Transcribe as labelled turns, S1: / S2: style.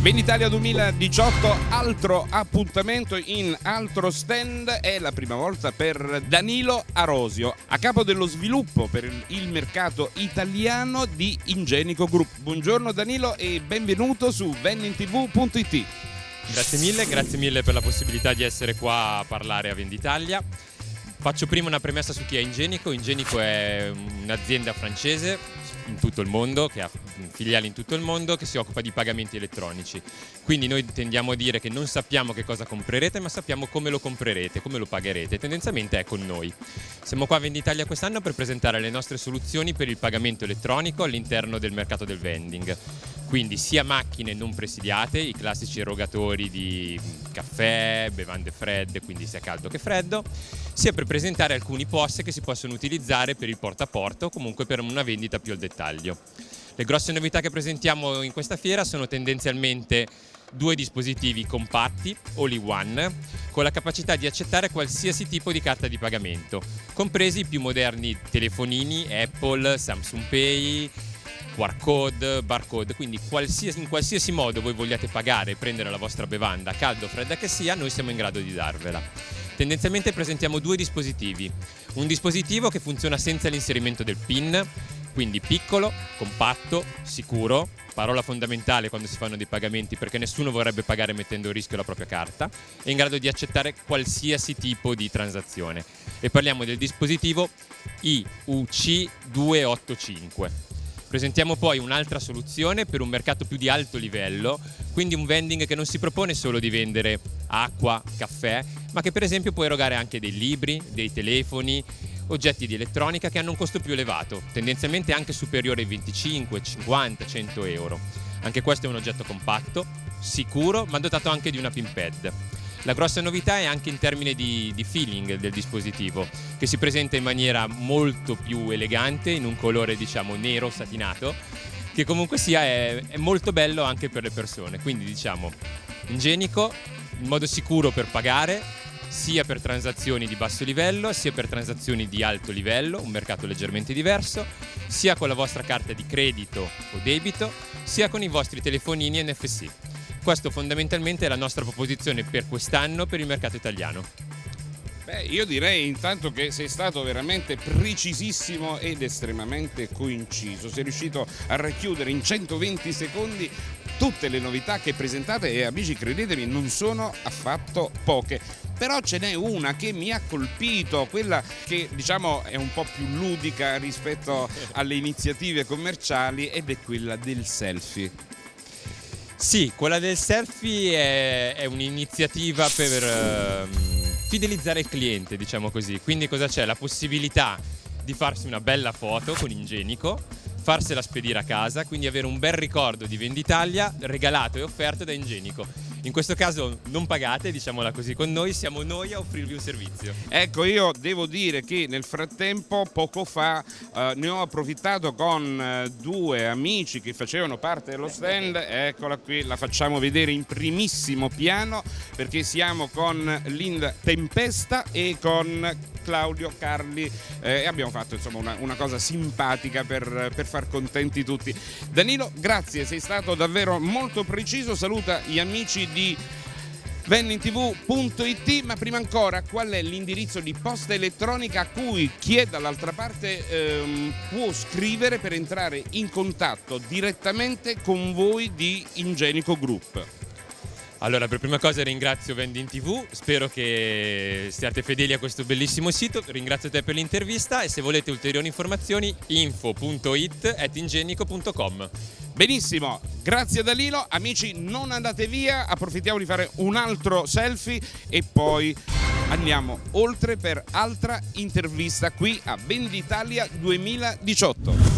S1: Venditalia 2018, altro appuntamento in altro stand, è la prima volta per Danilo Arosio, a capo dello sviluppo per il mercato italiano di Ingenico Group. Buongiorno Danilo e benvenuto su vennintv.it.
S2: Grazie mille, grazie mille per la possibilità di essere qua a parlare a Venditalia. Faccio prima una premessa su chi è Ingenico. Ingenico è un'azienda francese in tutto il mondo, che ha filiali in tutto il mondo, che si occupa di pagamenti elettronici. Quindi noi tendiamo a dire che non sappiamo che cosa comprerete, ma sappiamo come lo comprerete, come lo pagherete. Tendenzialmente è con noi. Siamo qua a Venditalia quest'anno per presentare le nostre soluzioni per il pagamento elettronico all'interno del mercato del vending. Quindi sia macchine non presidiate, i classici erogatori di caffè, bevande fredde, quindi sia caldo che freddo, sia per presentare alcuni POS che si possono utilizzare per il porta a porta o comunque per una vendita più al dettaglio. Le grosse novità che presentiamo in questa fiera sono tendenzialmente due dispositivi compatti, all one, con la capacità di accettare qualsiasi tipo di carta di pagamento, compresi i più moderni telefonini Apple, Samsung Pay, QR code, barcode, quindi qualsiasi, in qualsiasi modo voi vogliate pagare e prendere la vostra bevanda, calda o fredda che sia, noi siamo in grado di darvela. Tendenzialmente presentiamo due dispositivi, un dispositivo che funziona senza l'inserimento del PIN, quindi piccolo, compatto, sicuro, parola fondamentale quando si fanno dei pagamenti perché nessuno vorrebbe pagare mettendo a rischio la propria carta, è in grado di accettare qualsiasi tipo di transazione. E parliamo del dispositivo IUC285. Presentiamo poi un'altra soluzione per un mercato più di alto livello, quindi un vending che non si propone solo di vendere acqua, caffè, ma che per esempio può erogare anche dei libri, dei telefoni, oggetti di elettronica che hanno un costo più elevato, tendenzialmente anche superiore ai 25, 50, 100 euro. Anche questo è un oggetto compatto, sicuro, ma dotato anche di una pin pad. La grossa novità è anche in termini di, di, feeling del dispositivo, che si presenta in maniera molto più elegante, in un colore diciamo nero satinato, che comunque sia è, è molto bello anche per le persone. Quindi diciamo igienico, in modo sicuro per pagare, sia per transazioni di basso livello, sia per transazioni di alto livello, un mercato leggermente diverso, sia con la vostra carta di credito o debito, sia con i vostri telefonini NFC. Questo fondamentalmente è la nostra proposizione per quest'anno per il mercato italiano.
S1: Beh, io direi intanto che sei stato veramente precisissimo ed estremamente coinciso. Sei riuscito a racchiudere in 120 secondi tutte le novità che presentate e amici credetemi non sono affatto poche però ce n'è una che mi ha colpito, quella che diciamo è un po' più ludica rispetto alle iniziative commerciali ed è quella del selfie.
S2: Sì, quella del selfie è, è un'iniziativa per uh, fidelizzare il cliente, diciamo così. Quindi cosa c'è? La possibilità di farsi una bella foto con Ingenico, farsela spedire a casa, quindi avere un bel ricordo di Venditalia regalato e offerto da Ingenico in questo caso non pagate, diciamola così con noi, siamo noi a offrirvi un servizio.
S1: Ecco, io devo dire che nel frattempo, poco fa, eh, ne ho approfittato con eh, due amici che facevano parte dello stand, eccola qui, la facciamo vedere in primissimo piano perché siamo con Linda Tempesta e con Claudio Carli eh, e abbiamo fatto insomma una, una cosa simpatica per, per, far contenti tutti. Danilo, grazie, sei stato davvero molto preciso, saluta gli amici di vennintv.it ma prima ancora qual è l'indirizzo di posta elettronica a cui chi è dall'altra parte ehm, può scrivere per entrare in contatto direttamente con voi di Ingenico Group?
S2: Allora, per prima cosa ringrazio Vending TV, spero che siate fedeli a questo bellissimo sito, ringrazio te per l'intervista e se volete ulteriori informazioni info.it.ingenico.com
S1: Benissimo, grazie Dalilo, amici non andate via, approfittiamo di fare un altro selfie e poi andiamo oltre per altra intervista qui a Venditalia 2018.